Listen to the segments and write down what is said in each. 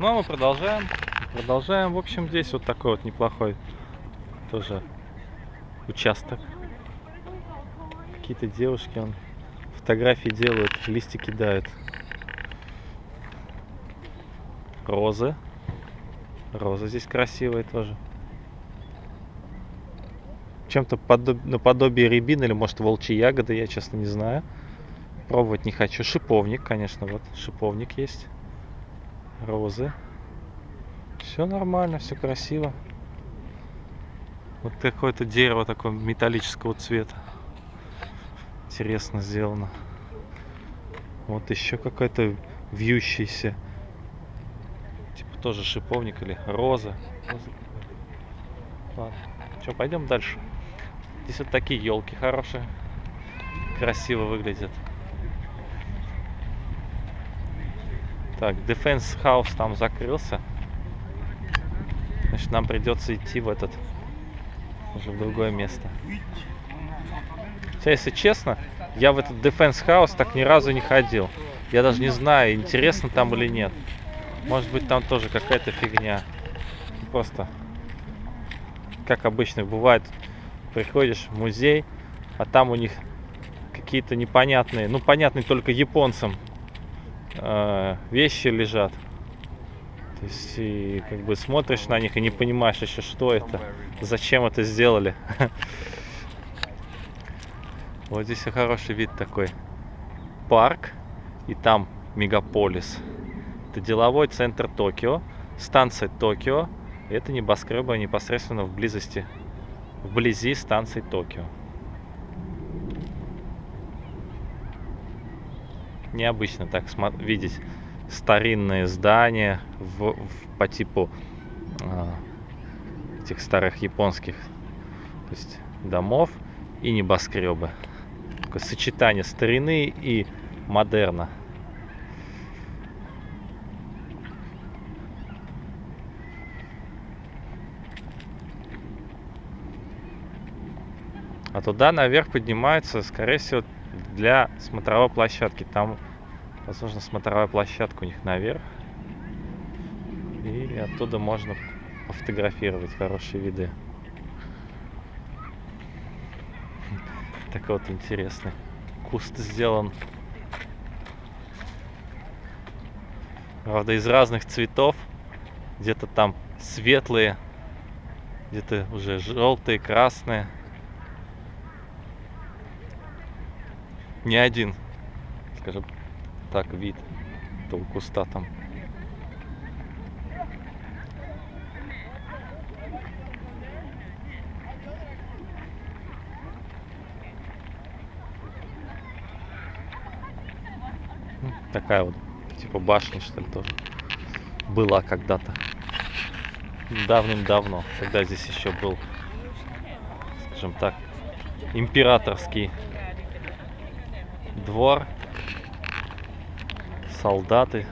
Ну, а мы продолжаем. Продолжаем. В общем, здесь вот такой вот неплохой тоже участок. Какие-то девушки, он фотографии делают, листья кидают. Розы. Розы здесь красивые тоже. Чем-то подоб... наподобие рябины или может волчьи ягоды, я честно не знаю. Пробовать не хочу. Шиповник, конечно, вот шиповник есть. Розы. Все нормально, все красиво. Вот какое-то дерево такого металлического цвета. Интересно сделано. Вот еще какая-то вьющаяся. Типа тоже шиповник или роза. роза Ладно. Что, пойдем дальше. Здесь вот такие елки хорошие. Красиво выглядят. Так, Defense House там закрылся. Значит, нам придется идти в этот, уже в другое место. Хотя, если честно, я в этот Defense House так ни разу не ходил. Я даже не знаю, интересно там или нет. Может быть, там тоже какая-то фигня. Просто, как обычно бывает, приходишь в музей, а там у них какие-то непонятные, ну, понятные только японцам э, вещи лежат. То есть, и как бы смотришь на них и не понимаешь еще, что это, зачем это сделали. Вот здесь хороший вид такой. Парк, и там мегаполис. Это деловой центр Токио, станция Токио. Это небоскребы непосредственно в близости, вблизи станции Токио. Необычно так видеть старинные здания в, в, по типу э, этих старых японских то есть домов и небоскребы. Такое сочетание старины и модерна. А туда наверх поднимается, скорее всего, для смотровой площадки. Там Возможно, смотровая площадка у них наверх. И оттуда можно пофотографировать хорошие виды. Такой вот интересный. Куст сделан. Правда, из разных цветов. Где-то там светлые, где-то уже желтые, красные. Не один, скажем, так вид этого куста там. Ну, такая вот, типа башня, что ли, тоже была когда-то. Давным-давно, когда здесь еще был, скажем так, императорский двор солдаты.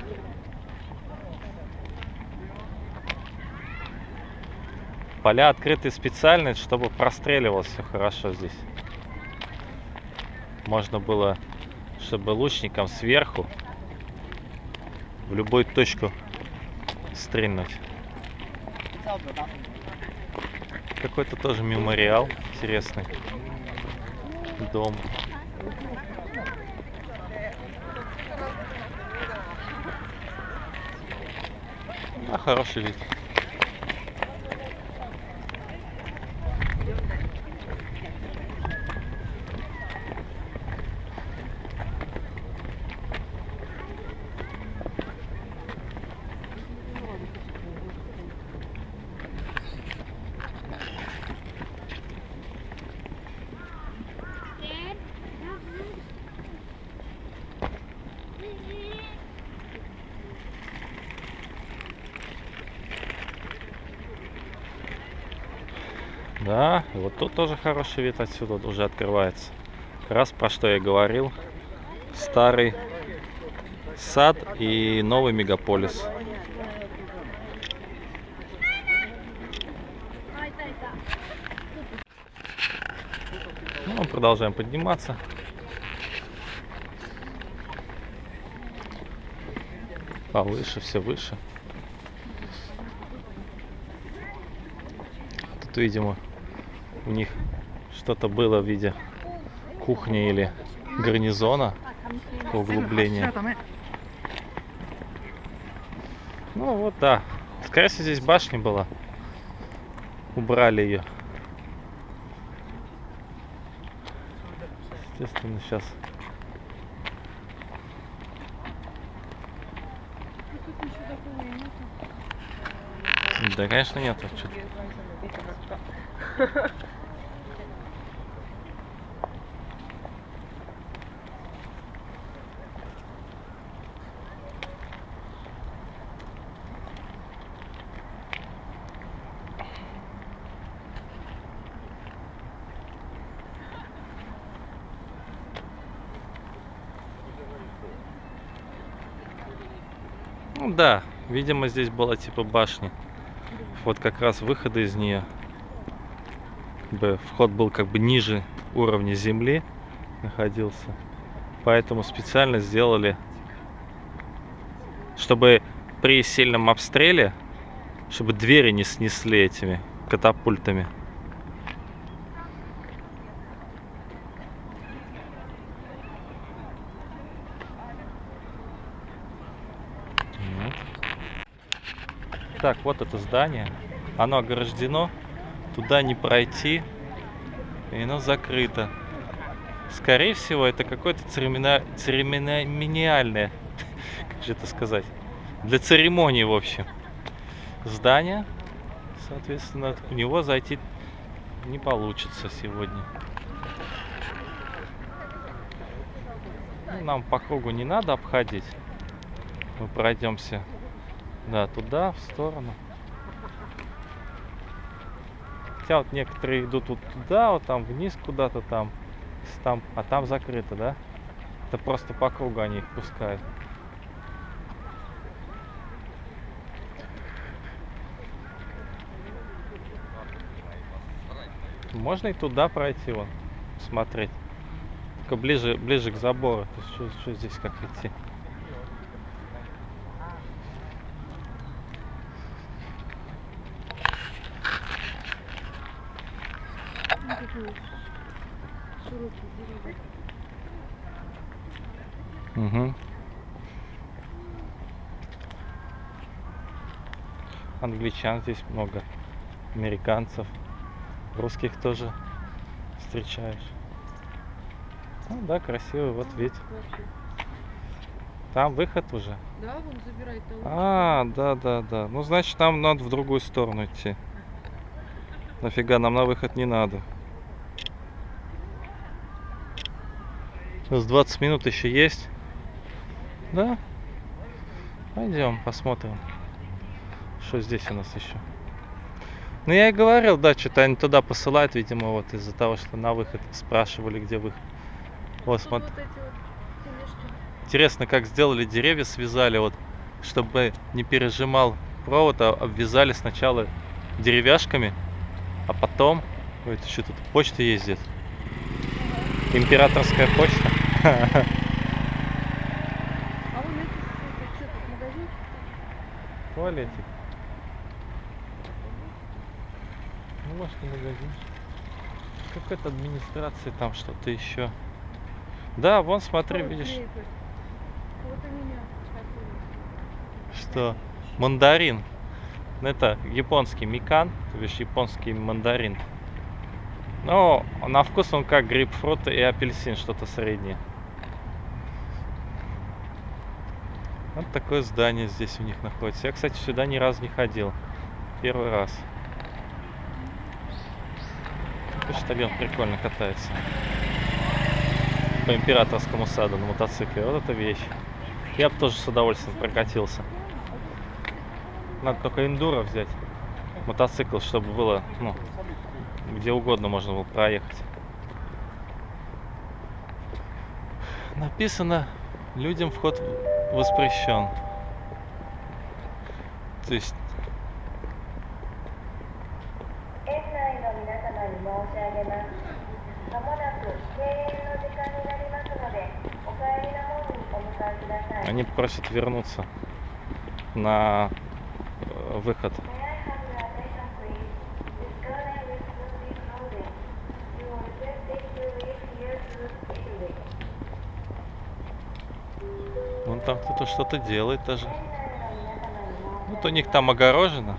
Поля открыты специально, чтобы простреливалось все хорошо здесь. Можно было, чтобы лучникам сверху в любую точку стрельнуть. Какой-то тоже мемориал интересный. Дом. Хороший вид. Да, вот тут тоже хороший вид отсюда уже открывается. Как раз про что я говорил. Старый сад и новый мегаполис. Ну, продолжаем подниматься. Повыше, все выше. Тут, видимо, у них что-то было в виде кухни или гарнизона по углублению. Ну вот, да. Скорее всего, здесь башня была. Убрали ее. Естественно, сейчас. Да, конечно, нету. Чё- Ну да, видимо, здесь была типа башня. Вот как раз выходы из нее. Вход был как бы ниже уровня земли находился. Поэтому специально сделали, чтобы при сильном обстреле, чтобы двери не снесли этими катапультами. Вот. Так, вот это здание. Оно ограждено. Туда не пройти. И оно закрыто. Скорее всего, это какое-то церемоnia- церемониальное, как же это сказать, для церемонии, в общем, здание. Соответственно, в него зайти не получится сегодня. Нам по кругу не надо обходить. Мы пройдемся, да, туда, в сторону. Хотя вот некоторые идут вот туда, вот там вниз куда-то там, там, а там закрыто, да? Это просто по кругу они их пускают. Можно и туда пройти, вон, смотреть. Только ближе, ближе к забору. То Что, что здесь как идти? Ну, такой широкий деревья. Угу. Англичан здесь много, американцев, русских тоже встречаешь. Ну да, красивый, вот вид. Вообще. Там выход уже. Да, вон забирает того. А, да, да, да. Ну, значит, нам надо в другую сторону идти. Нафига, нам на выход не надо. Нас 20 минут еще есть. Да? Пойдем, посмотрим. Что здесь у нас еще? Ну, я и говорил, да, что-то они туда посылают, видимо, вот из-за того, что на выход спрашивали, где выход. Вот, Тут смотри. вот вот. Интересно, как сделали деревья, связали, вот, чтобы не пережимал провод, а обвязали сначала деревяшками, а потом... Это что тут? Почта ездит. Императорская почта. А вон эти, это что тут, магазин? Туалетик. Ну, может, и магазин. Какая-то администрация, там что-то еще. Да, вон, смотри, Ой, видишь. Вот что мандарин. Ну, Это японский микан, то бишь японский мандарин. Но на вкус он как грейпфрут и апельсин, что-то среднее. Вот такое здание здесь у них находится. Я, кстати, сюда ни разу не ходил. Первый раз. Почтальон прикольно катается. По императорскому саду на мотоцикле. Вот это вещь. Я бы тоже с удовольствием прокатился. Надо только эндуро взять. Мотоцикл, чтобы было, ну, где угодно можно было проехать. Написано, людям вход воспрещен. То есть... Они просят вернуться на э, выход. Там кто-то что-то делает даже. Вот у них там огорожено.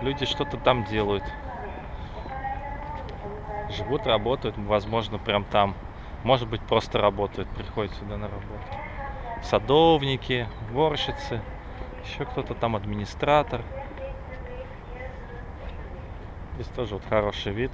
Люди что-то там делают. Живут, работают, возможно, прям там. Может быть, просто работают, приходят сюда на работу. Садовники, уборщицы, еще кто-то там администратор. Здесь тоже вот хороший вид.